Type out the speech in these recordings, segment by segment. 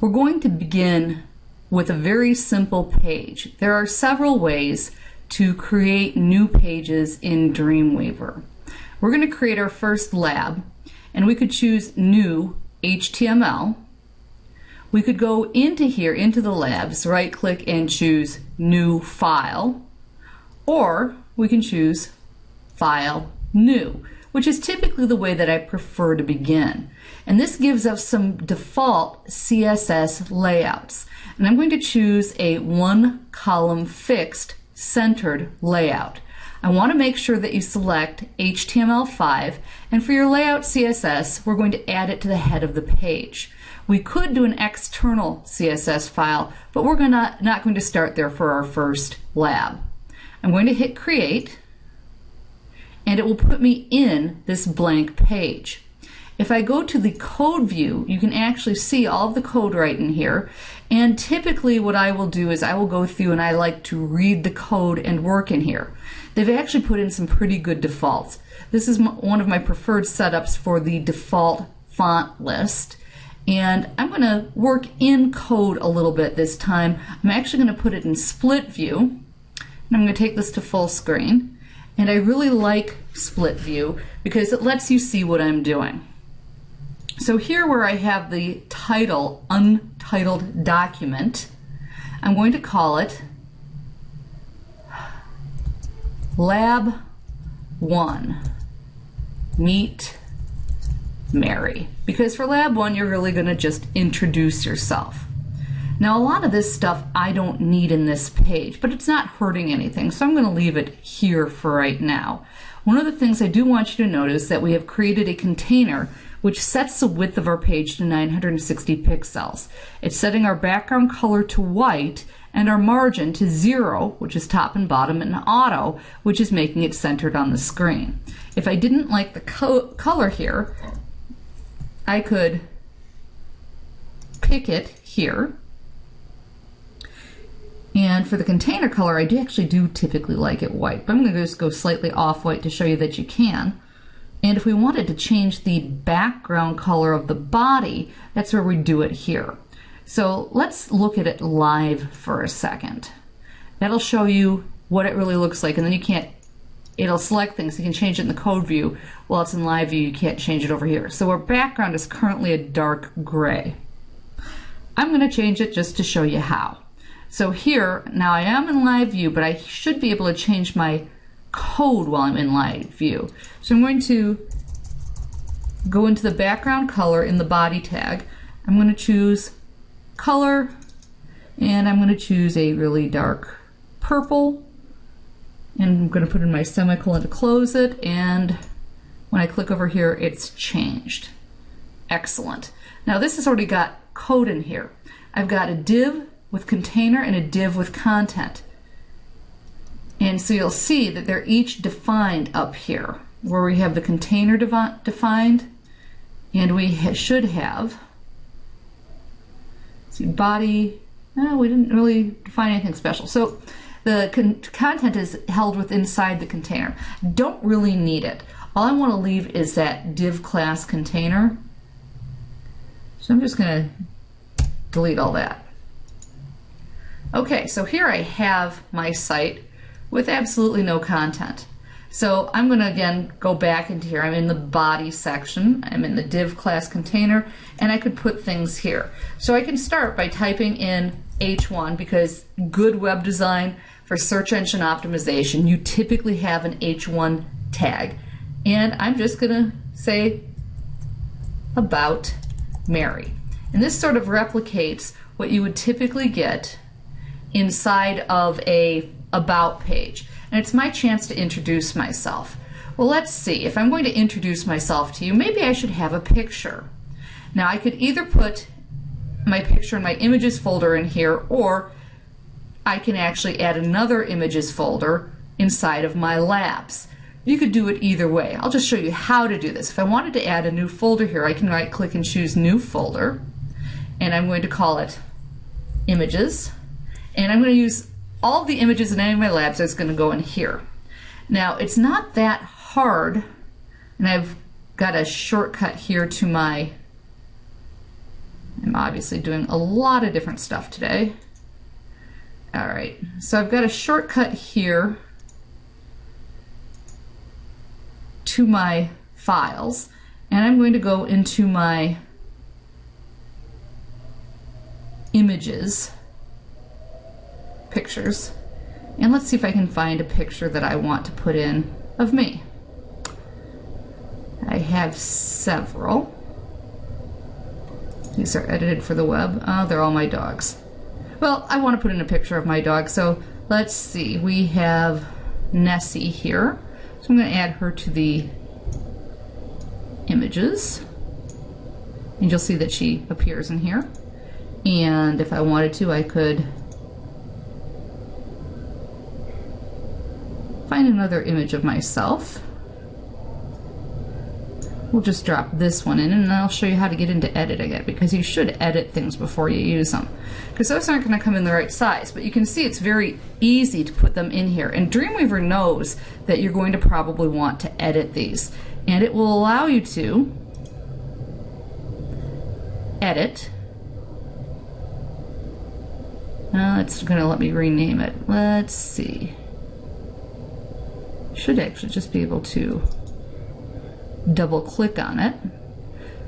We're going to begin with a very simple page. There are several ways to create new pages in Dreamweaver. We're going to create our first lab and we could choose new HTML. We could go into here, into the labs, right click and choose new file or we can choose file new which is typically the way that I prefer to begin. And this gives us some default CSS layouts. And I'm going to choose a one column fixed centered layout. I want to make sure that you select HTML5 and for your layout CSS we're going to add it to the head of the page. We could do an external CSS file but we're gonna, not going to start there for our first lab. I'm going to hit create and it will put me in this blank page. If I go to the code view, you can actually see all of the code right in here. And typically what I will do is I will go through and I like to read the code and work in here. They've actually put in some pretty good defaults. This is one of my preferred setups for the default font list. And I'm going to work in code a little bit this time. I'm actually going to put it in split view. And I'm going to take this to full screen. And I really like split view because it lets you see what I'm doing. So here where I have the title, untitled document, I'm going to call it Lab 1, Meet Mary. Because for Lab 1, you're really going to just introduce yourself. Now a lot of this stuff I don't need in this page, but it's not hurting anything, so I'm going to leave it here for right now. One of the things I do want you to notice that we have created a container which sets the width of our page to 960 pixels. It's setting our background color to white and our margin to zero, which is top and bottom, and auto, which is making it centered on the screen. If I didn't like the co color here, I could pick it here and for the container color, I do actually do typically like it white, but I'm going to just go slightly off-white to show you that you can. And if we wanted to change the background color of the body, that's where we do it here. So let's look at it live for a second. That'll show you what it really looks like, and then you can't, it'll select things. You can change it in the code view. While it's in live view, you can't change it over here. So our background is currently a dark gray. I'm going to change it just to show you how. So here, now I am in live view, but I should be able to change my code while I'm in live view. So I'm going to go into the background color in the body tag. I'm going to choose color and I'm going to choose a really dark purple and I'm going to put in my semicolon to close it and when I click over here it's changed. Excellent. Now this has already got code in here. I've got a div with container and a div with content. And so you'll see that they're each defined up here, where we have the container defined, and we ha should have, see, body, no, we didn't really define anything special. So the con content is held with inside the container. Don't really need it. All I want to leave is that div class container. So I'm just going to delete all that. Okay, so here I have my site with absolutely no content. So I'm going to again go back into here. I'm in the body section. I'm in the div class container and I could put things here. So I can start by typing in H1 because good web design for search engine optimization you typically have an H1 tag. And I'm just going to say about Mary. And this sort of replicates what you would typically get inside of a about page. And it's my chance to introduce myself. Well, let's see. If I'm going to introduce myself to you, maybe I should have a picture. Now, I could either put my picture in my images folder in here, or I can actually add another images folder inside of my labs. You could do it either way. I'll just show you how to do this. If I wanted to add a new folder here, I can right click and choose new folder, and I'm going to call it images and I'm going to use all the images in any of my labs that's going to go in here. Now it's not that hard and I've got a shortcut here to my I'm obviously doing a lot of different stuff today. All right, so I've got a shortcut here to my files, and I'm going to go into my images, pictures, and let's see if I can find a picture that I want to put in of me. I have several. These are edited for the web. Oh, they're all my dogs. Well, I want to put in a picture of my dog, so let's see. We have Nessie here. So I'm going to add her to the images. And you'll see that she appears in here. And if I wanted to, I could find another image of myself. We'll just drop this one in and I'll show you how to get into editing it because you should edit things before you use them. Because those aren't going to come in the right size, but you can see it's very easy to put them in here. And Dreamweaver knows that you're going to probably want to edit these. And it will allow you to edit. Now it's going to let me rename it. Let's see. Should actually just be able to double click on it.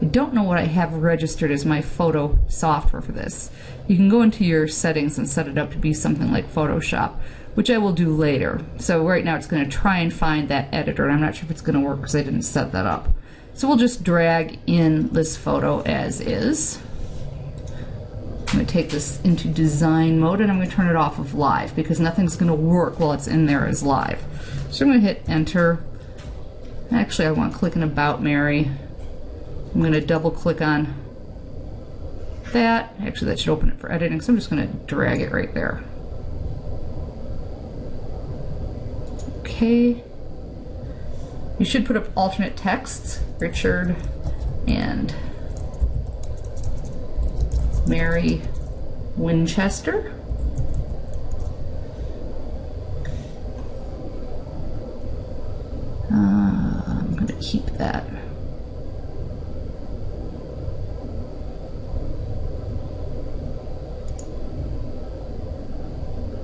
I don't know what I have registered as my photo software for this. You can go into your settings and set it up to be something like Photoshop, which I will do later. So right now it's going to try and find that editor, and I'm not sure if it's going to work because I didn't set that up. So we'll just drag in this photo as is. I'm going to take this into design mode and I'm going to turn it off of live because nothing's going to work while it's in there as live. So I'm going to hit enter Actually, I want to click on About Mary. I'm going to double click on that. Actually, that should open it for editing, so I'm just going to drag it right there. Okay. You should put up alternate texts, Richard and Mary Winchester. Uh, I'm going to keep that.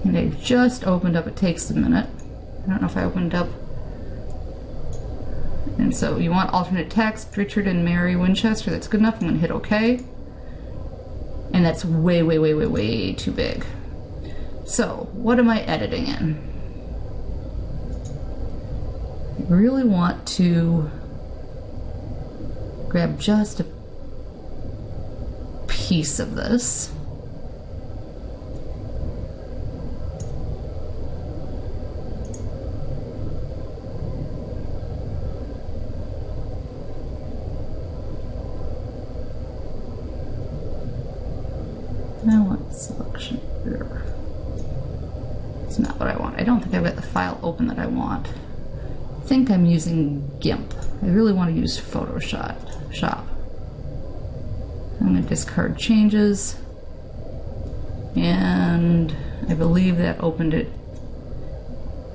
And I just opened up, it takes a minute. I don't know if I opened up. And so you want alternate text, Richard and Mary Winchester, that's good enough. I'm gonna hit okay. And that's way, way, way, way, way too big. So what am I editing in? I really want to grab just a piece of this. I want selection here. It's not what I want. I don't think I've got the file open that I want. I think I'm using GIMP. I really want to use Photoshop shop. I'm going to discard changes and I believe that opened it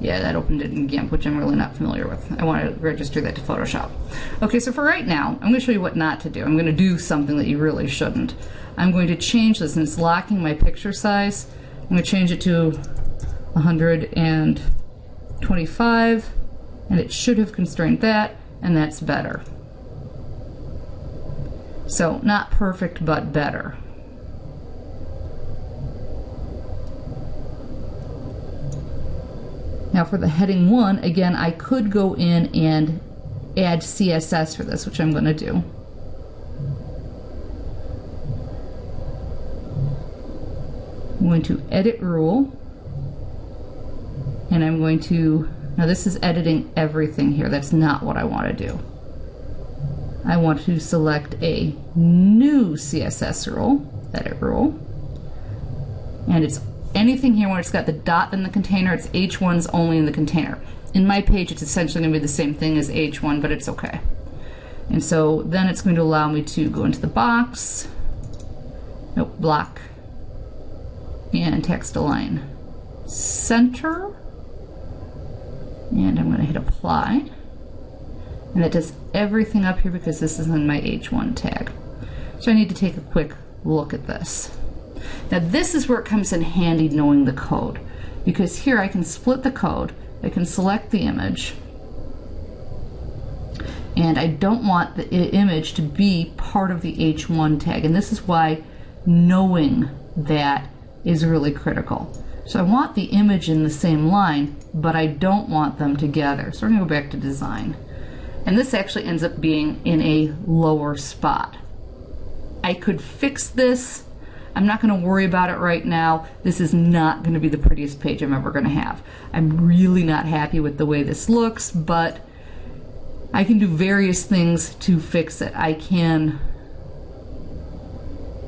yeah that opened it in GIMP which I'm really not familiar with I want to register that to Photoshop okay so for right now I'm going to show you what not to do I'm going to do something that you really shouldn't I'm going to change this and it's locking my picture size I'm going to change it to 125 and it should have constrained that and that's better so not perfect, but better. Now for the heading one, again, I could go in and add CSS for this, which I'm going to do. I'm going to edit rule, and I'm going to, now this is editing everything here. That's not what I want to do. I want to select a new CSS rule, edit rule, and it's anything here where it's got the dot in the container, it's H1's only in the container. In my page, it's essentially going to be the same thing as H1, but it's okay. And so then it's going to allow me to go into the box, nope, block, and text align center, and I'm going to hit apply. And it does everything up here because this is in my H1 tag. So I need to take a quick look at this. Now this is where it comes in handy knowing the code because here I can split the code, I can select the image, and I don't want the image to be part of the H1 tag and this is why knowing that is really critical. So I want the image in the same line but I don't want them together. So we're going to go back to design and this actually ends up being in a lower spot. I could fix this I'm not going to worry about it right now. This is not going to be the prettiest page I'm ever going to have. I'm really not happy with the way this looks, but I can do various things to fix it. I can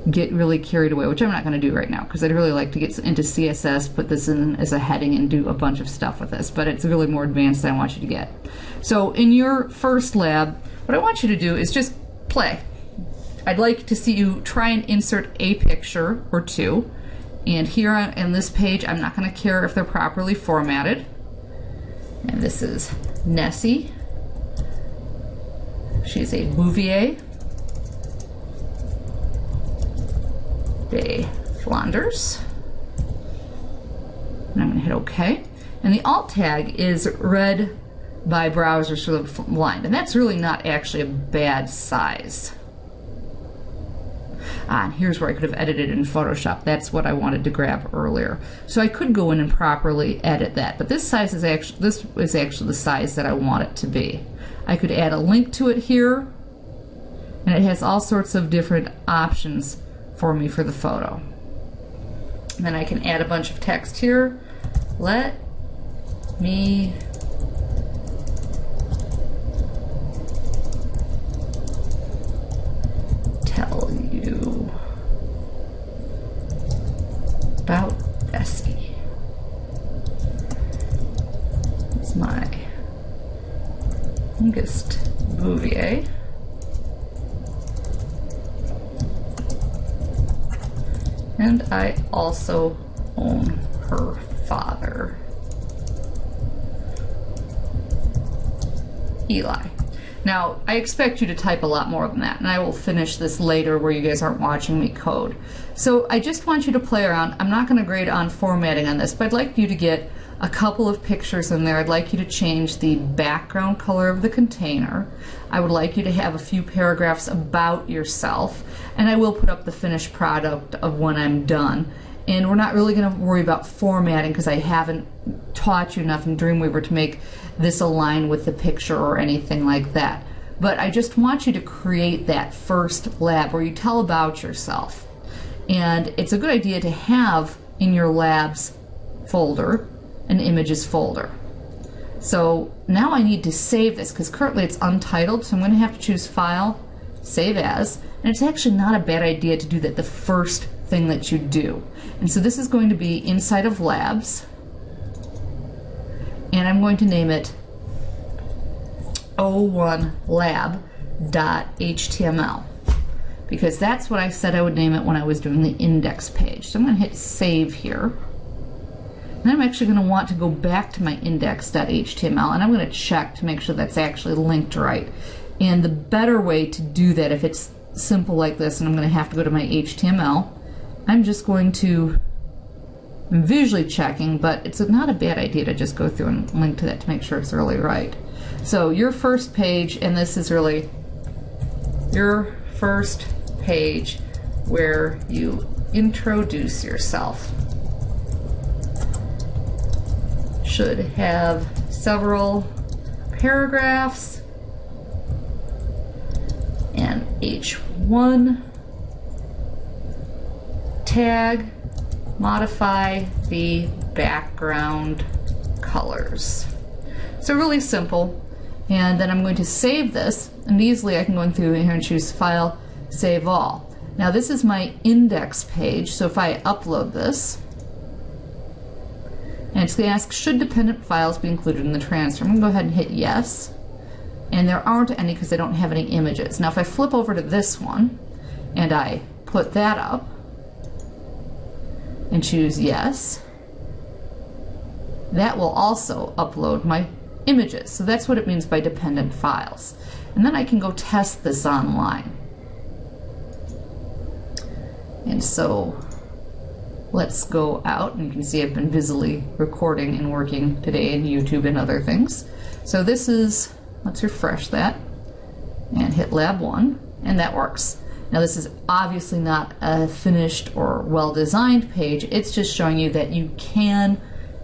get really carried away, which I'm not going to do right now because I'd really like to get into CSS, put this in as a heading and do a bunch of stuff with this, but it's really more advanced than I want you to get. So in your first lab, what I want you to do is just play. I'd like to see you try and insert a picture or two. And here on, this page, I'm not going to care if they're properly formatted. And this is Nessie. She's a Bouvier de Flanders. And I'm going to hit OK. And the alt tag is read by browsers for the blind. And that's really not actually a bad size. Ah, and here's where I could have edited in Photoshop. That's what I wanted to grab earlier. So I could go in and properly edit that, but this size is actually this is actually the size that I want it to be. I could add a link to it here, and it has all sorts of different options for me for the photo. And then I can add a bunch of text here. Let me about Bessie. It's my youngest Bouvier. And I also own her father, Eli. Now, I expect you to type a lot more than that, and I will finish this later where you guys aren't watching me code. So I just want you to play around. I'm not going to grade on formatting on this, but I'd like you to get a couple of pictures in there. I'd like you to change the background color of the container. I would like you to have a few paragraphs about yourself, and I will put up the finished product of when I'm done. And we're not really going to worry about formatting because I haven't taught you enough in Dreamweaver to make this align with the picture or anything like that. But I just want you to create that first lab where you tell about yourself. And it's a good idea to have in your labs folder an images folder. So now I need to save this because currently it's untitled, so I'm going to have to choose File, Save As, and it's actually not a bad idea to do that the first thing that you do. And so this is going to be inside of Labs, and I'm going to name it o1lab.html because that's what I said I would name it when I was doing the index page. So I'm going to hit save here. And I'm actually going to want to go back to my index.html and I'm going to check to make sure that's actually linked right. And the better way to do that if it's simple like this and I'm going to have to go to my HTML, I'm just going to I'm visually checking, but it's not a bad idea to just go through and link to that to make sure it's really right. So your first page, and this is really your first page where you introduce yourself. Should have several paragraphs and H1 tag modify the background colors. So really simple. And then I'm going to save this, and easily I can go through here and choose File, Save All. Now this is my index page, so if I upload this, and it's going to ask, should dependent files be included in the transfer? I'm going to go ahead and hit yes. And there aren't any because I don't have any images. Now if I flip over to this one, and I put that up, and choose yes, that will also upload my images. So that's what it means by dependent files. And then I can go test this online. And so let's go out and you can see I've been busily recording and working today in YouTube and other things. So this is, let's refresh that and hit lab one and that works. Now this is obviously not a finished or well-designed page, it's just showing you that you can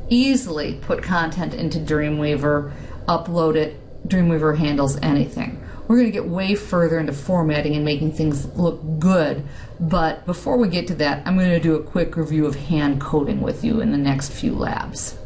easily put content into Dreamweaver, upload it, Dreamweaver handles anything. We're going to get way further into formatting and making things look good, but before we get to that, I'm going to do a quick review of hand coding with you in the next few labs.